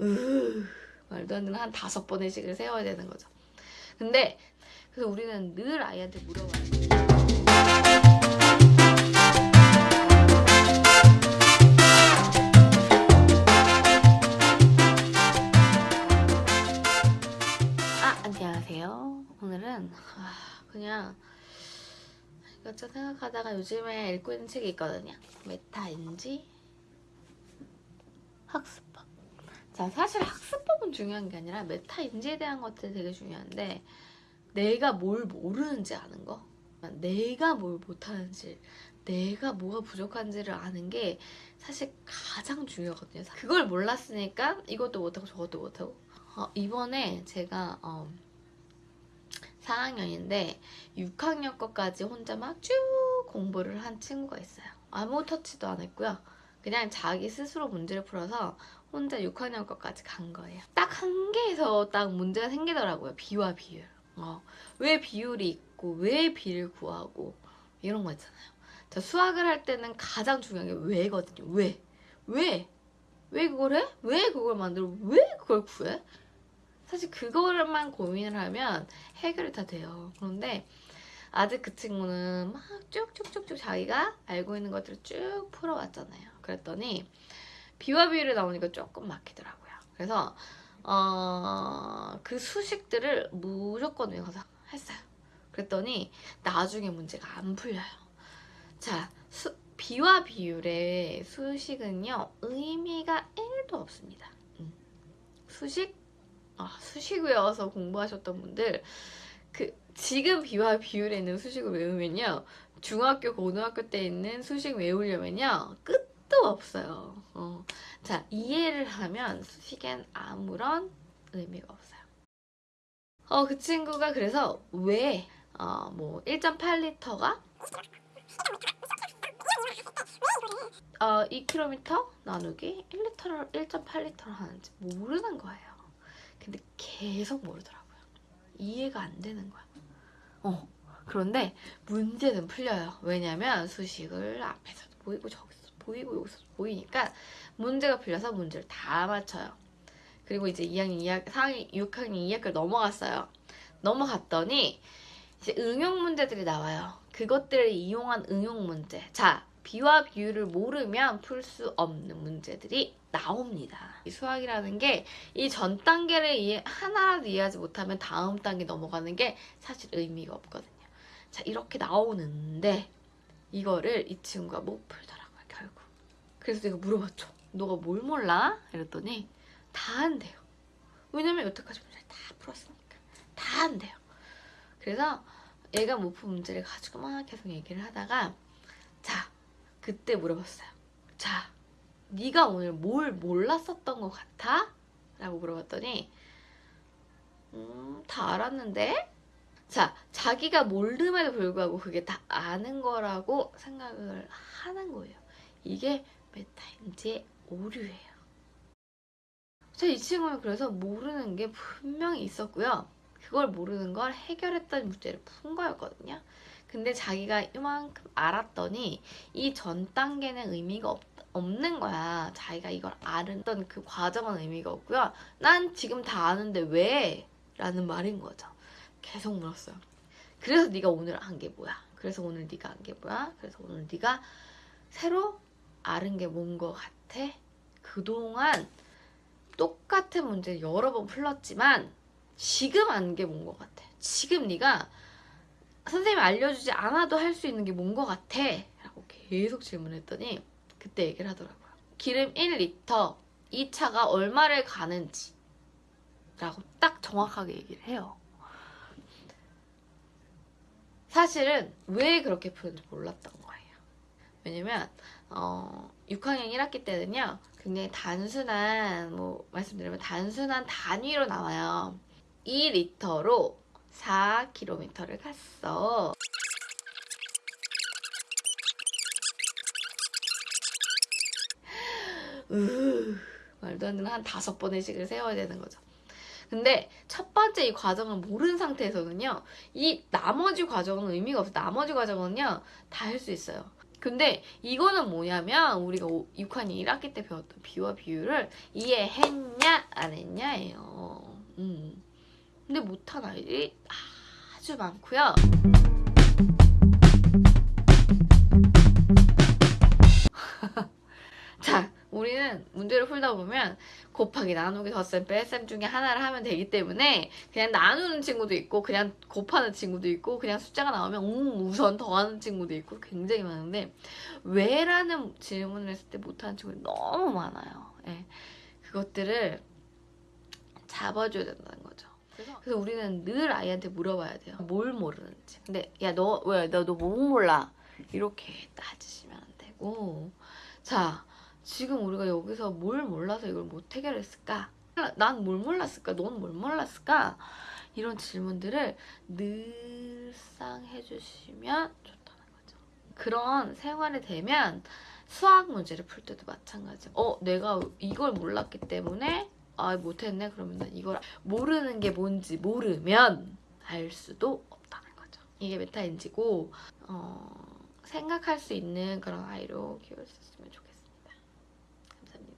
으 말도 안 되는 한 다섯 번의 식을 세워야 되는 거죠. 근데 그래서 우리는 늘 아이한테 물어봐요. 아 안녕하세요. 오늘은 아, 그냥 이것저것 생각하다가 요즘에 읽고 있는 책이 있거든요. 메타인지 학습법. 자 사실 학습법은 중요한 게 아니라 메타 인지에 대한 것들이 되게 중요한데 내가 뭘 모르는지 아는 거 내가 뭘 못하는지 내가 뭐가 부족한지를 아는 게 사실 가장 중요하거든요. 그걸 몰랐으니까 이것도 못하고 저것도 못하고. 어, 이번에 제가 어, 4학년인데 6학년 것까지 혼자 막 쭉 공부를 한 친구가 있어요. 아무 터치도 안 했고요. 그냥 자기 스스로 문제를 풀어서 혼자 6학년 것까지 간 거예요. 딱 한 개에서 딱 문제가 생기더라고요. 비와 비율. 어, 왜 비율이 있고 왜 비를 구하고 이런 거 있잖아요. 저 수학을 할 때는 가장 중요한 게 왜거든요. 왜? 왜? 왜 그걸 해? 왜 그걸 만들어? 왜 그걸 구해? 사실 그거만 고민을 하면 해결이 다 돼요. 그런데 아직 그 친구는 막 쭉쭉쭉쭉 자기가 알고 있는 것들을 쭉 풀어왔잖아요. 그랬더니 비와 비율이 나오니까 조금 막히더라고요. 그래서 어, 그 수식들을 무조건 외워서 했어요. 그랬더니 나중에 문제가 안 풀려요. 자, 수, 비와 비율의 수식은요. 의미가 1도 없습니다. 음. 수식? 아, 수식 외워서 공부하셨던 분들 그 지금 비와 비율에 있는 수식을 외우면요. 중학교, 고등학교 때 있는 수식 외우려면요. 끝 도 없어요. 어. 자, 이해를 하면 수식엔 아무런 의미가 없어요. 어, 그 친구가 그래서 왜, 어, 뭐, 1.8리터가 어, 2km 나누기 1리터를 1.8리터로 하는지 모르는 거예요. 근데 계속 모르더라고요. 이해가 안 되는 거야. 어, 그런데 문제는 풀려요. 왜냐면 수식을 앞에서도 보이고 저기서 보이고 여기서 보이니까 문제가 풀려서 문제를 다 맞춰요. 그리고 이제 2학년 2학, 4학년, 6학년 2학기를 넘어갔어요. 넘어갔더니 이제 응용 문제들이 나와요. 그것들을 이용한 응용 문제. 자, 비와 비율을 모르면 풀 수 없는 문제들이 나옵니다. 이 수학이라는 게 이 전 단계를 이해, 하나라도 이해하지 못하면 다음 단계 넘어가는 게 사실 의미가 없거든요. 자, 이렇게 나오는데 이거를 이 친구가 못 결국. 그래서 내가 물어봤죠. 너가 뭘 몰라? 이랬더니 다 한대요. 왜냐면 여태까지 문제를 다 풀었으니까. 다 한대요. 그래서 얘가 못푼 문제를 가지고 막 계속 얘기를 하다가 자, 그때 물어봤어요. 자, 네가 오늘 뭘 몰랐었던 것 같아? 라고 물어봤더니 음, 다 알았는데? 자, 자기가 모름에도 불구하고 그게 다 아는 거라고 생각을 하는 거예요. 이게 메타인지의 오류예요. 자, 이 친구는 그래서 모르는 게 분명히 있었고요. 그걸 모르는 걸 해결했던 문제를 푼 거였거든요. 근데 자기가 이만큼 알았더니 이 전 단계는 의미가 없, 없는 거야. 자기가 이걸 알았던 그 과정은 의미가 없고요. 난 지금 다 아는데 왜? 라는 말인 거죠. 계속 물었어요. 그래서 네가 오늘 한 게 뭐야? 그래서 오늘 네가 한 게 뭐야? 그래서 오늘 네가 새로 알은 게뭔거 같아? 그동안 똑같은 문제 여러 번 풀었지만 지금 아는 게뭔거 같아? 지금 네가 선생님이 알려주지 않아도 할 수 있는 게뭔거 같아? 라고 계속 질문했더니 그때 얘기를 하더라고요. 기름 1리터 이 차가 얼마를 가는지 라고 딱 정확하게 얘기를 해요. 사실은 왜 그렇게 푸는지 몰랐던 거예요. 왜냐면 어, 6학년 1학기 때는요. 굉장히 단순한 뭐 말씀드리면 단순한 단위로 나와요. 2리터로 4km를 갔어. 으, 말도 안 되는 한 다섯 번의 식을 세워야 되는 거죠. 근데 첫 번째 이 과정을 모르는 상태에서는요. 이 나머지 과정은 의미가 없어요. 나머지 과정은요. 다 할 수 있어요. 근데 이거는 뭐냐면 우리가 6학년 1학기 때 배웠던 비와 비유를 이해했냐 안 했냐예요. 음. 근데 못한 아이들이 아주 많고요. 우리는 문제를 풀다 보면 곱하기, 나누기, 덧셈, 뺄셈 중에 하나를 하면 되기 때문에 그냥 나누는 친구도 있고 그냥 곱하는 친구도 있고 그냥 숫자가 나오면 음, 우선 더하는 친구도 있고 굉장히 많은데 왜 라는 질문을 했을 때 못하는 친구들이 너무 많아요. 예. 그것들을 잡아줘야 된다는 거죠. 그래서 우리는 늘 아이한테 물어봐야 돼요. 뭘 모르는지. 근데 야 너 왜 너 너 뭐 몰라? 이렇게 따지시면 안 되고 자 지금 우리가 여기서 뭘 몰라서 이걸 못 해결했을까? 난 뭘 몰랐을까? 넌 뭘 몰랐을까? 이런 질문들을 늘상 해주시면 좋다는 거죠. 그런 생활이 되면 수학 문제를 풀 때도 마찬가지. 어, 내가 이걸 몰랐기 때문에 아 못했네. 그러면 난 이걸 모르는 게 뭔지 모르면 알 수도 없다는 거죠. 이게 메타인지고 어, 생각할 수 있는 그런 아이로 키울 수 있으면 좋겠습니 something.